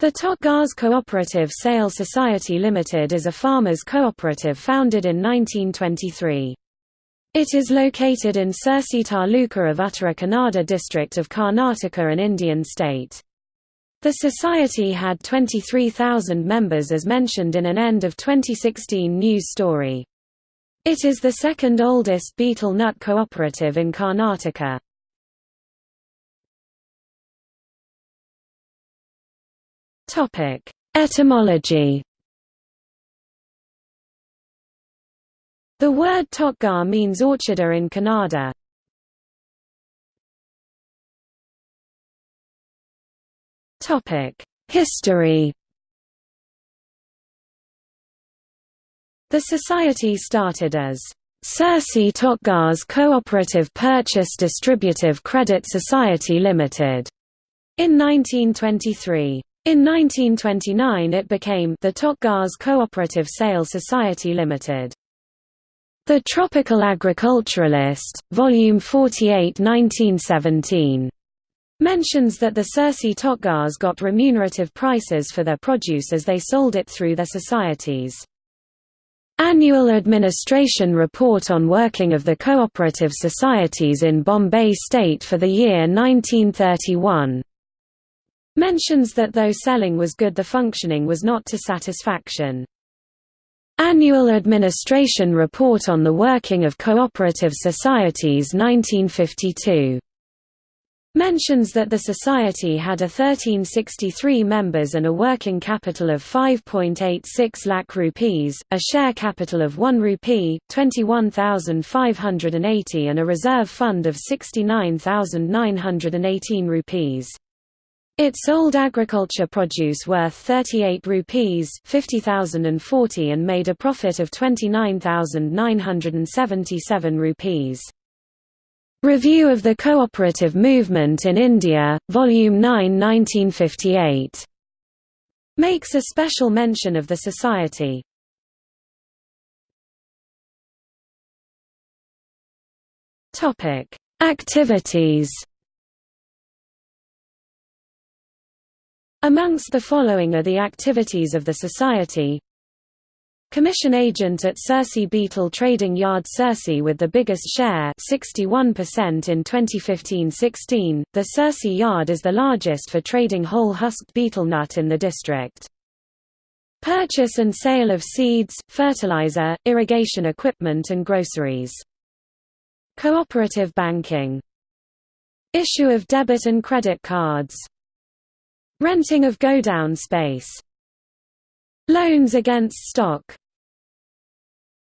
The Totgars Cooperative Sale Society Limited is a farmers' cooperative founded in 1923. It is located in Sirsi Taluka of Uttara Kannada district of Karnataka an Indian state. The society had 23,000 members as mentioned in an end of 2016 news story. It is the second oldest betel nut cooperative in Karnataka. Topic: Etymology. The word Totgar means orcharder in Kannada. Topic: History. The society started as Sirsi Totgars Cooperative Purchase Distributive Credit Society Limited in 1923. In 1929 it became the Totgars Cooperative Sale Society Limited. The Tropical Agriculturalist, Volume 48 1917, mentions that the Sirsi Totgars got remunerative prices for their produce as they sold it through their societies. Annual Administration Report on Working of the Cooperative Societies in Bombay State for the year 1931 mentions that though selling was good the functioning was not to satisfaction. Annual Administration Report on the Working of Cooperative Societies 1952 mentions that the society had a 1363 members and a working capital of 5.86 lakh rupees, a share capital of 1 rupee, 21,580 and a reserve fund of 69,918 rupees. It sold agriculture produce worth 38 rupees 50,040 and made a profit of 29,977 rupees. Review of the Cooperative Movement in India, Volume 9 1958. Makes a special mention of the society. Activities Amongst the following are the activities of the Society Commission agent at Sirsi Betel Trading Yard Sirsi with the biggest share 61% in 2015-16, the Sirsi Yard is the largest for trading whole-husked betel nut in the district. Purchase and sale of seeds, fertilizer, irrigation equipment and groceries. Cooperative banking Issue of debit and credit cards Renting of godown space. Loans against stock